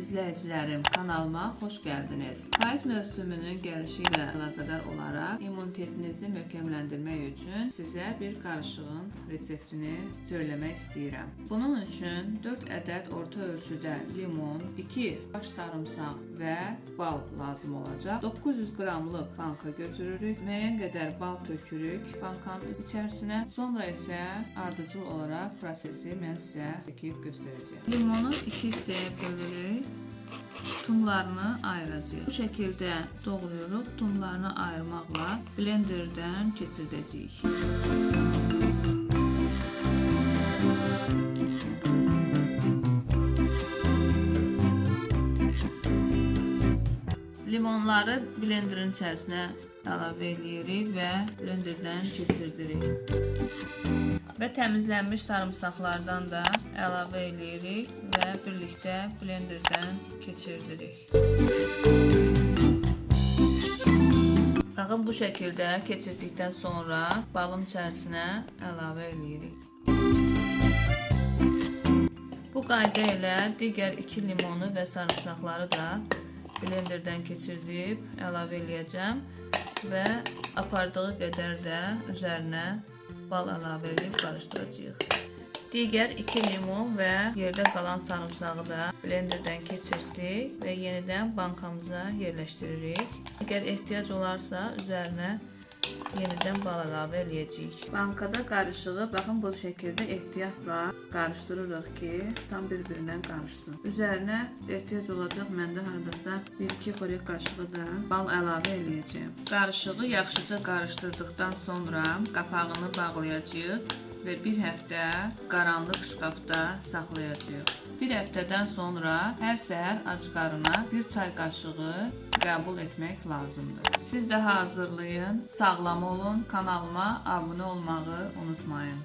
izləyicilərim, kanalıma xoş gəldiniz. Payız mövsümünün gəlişi ilə əlaqədar olaraq immunitetinizi möhkəmləndirmək üçün sizə bir qarışığın reseptini söyləmək istəyirəm. Bunun üçün 4 ədəd orta ölçüdə limon, 2 baş sarımsaq və bal lazım olacaq. 900 qramlıq banka götürürük. Müəyyən qədər bal tökürük bankanın içərisinə. Sonra isə ardıcıl olaraq prosesi mən sizə çəkib göstərəcəyəm. Limonu 2 hissəyə bölürük. Tumlarını ayıracağıq. Bu şəkildə doğrayırıq. Tumlarını ayırmaqla blenderdən keçirdəcəyik. Limonları blenderin içərisinə əlavə edirik və blenderdən keçirdirik. Və təmizlənmiş sarımsaqlardan da əlavə edirik və birlikdə blenderdən keçirdirik. Baxın bu şəkildə keçirdikdən sonra balın içərisinə əlavə edirik. Bu qayda ilə digər 2 limonu və sarımsaqları da blenderdən keçirdib əlavə eləyəcəm və apardığı qədər də üzərinə bal əlavə edib qarışdıracağıq. Digər 2 limon və yerdə qalan sarımsağı da blenderdən keçirdik və yenidən bankamıza yerləşdiririk. Əgər ehtiyac olarsa üzərinə yenidən bal əlavə eləyəcəyik. Bankada qarışığı baxın bu şəkildə ehtiyatla qarışdırırıq ki, tam bir-birinə qarışsın. Üzərinə ehtiyac olacaq məndə hardasa 1-2 xörək qaşığı da bal əlavə eləyəcəm. Qarışığı yaxşıca qarışdırdıqdan sonra qapağını bağlayacağıq və bir həftə qaranlıq şkafda saxlayacağıq. Bir həftədən sonra hər səhər ac qarına bir çay qaşığı qəbul etmək lazımdır. Siz də hazırlayın, sağlam olun, kanalıma abunə olmağı unutmayın.